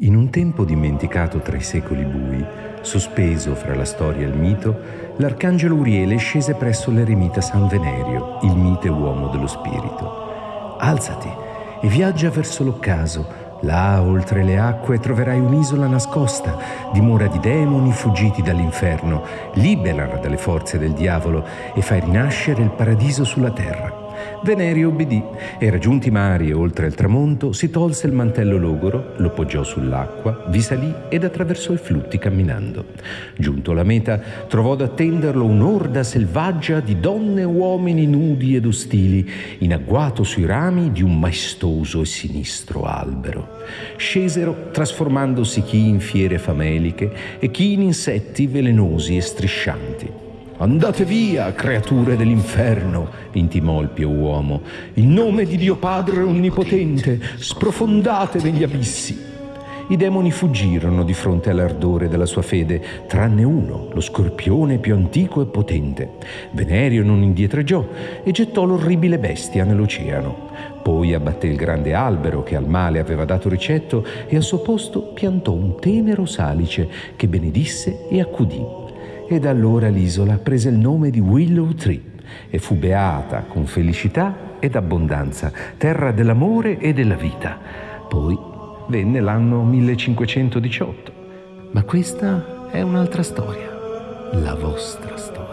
In un tempo dimenticato tra i secoli bui, sospeso fra la storia e il mito, l'arcangelo Uriele scese presso l'eremita San Venerio, il mite uomo dello spirito. Alzati e viaggia verso l'occaso. Là, oltre le acque, troverai un'isola nascosta, dimora di demoni fuggiti dall'inferno. Liberala dalle forze del diavolo e fai rinascere il paradiso sulla terra. Venerio obbedì e raggiunti i mari e oltre il tramonto si tolse il mantello logoro, lo poggiò sull'acqua, vi salì ed attraversò i flutti camminando. Giunto alla meta trovò ad attenderlo un'orda selvaggia di donne e uomini nudi ed ostili, in agguato sui rami di un maestoso e sinistro albero. Scesero trasformandosi chi in fiere fameliche e chi in insetti velenosi e striscianti. Andate via, creature dell'inferno, intimò il pio uomo. In nome di Dio Padre Onnipotente, sprofondate negli abissi. I demoni fuggirono di fronte all'ardore della sua fede, tranne uno, lo scorpione più antico e potente. Venerio non indietreggiò e gettò l'orribile bestia nell'oceano. Poi abbatté il grande albero che al male aveva dato ricetto e al suo posto piantò un tenero salice che benedisse e accudì e da allora l'isola prese il nome di Willow Tree e fu beata con felicità ed abbondanza, terra dell'amore e della vita. Poi venne l'anno 1518. Ma questa è un'altra storia, la vostra storia.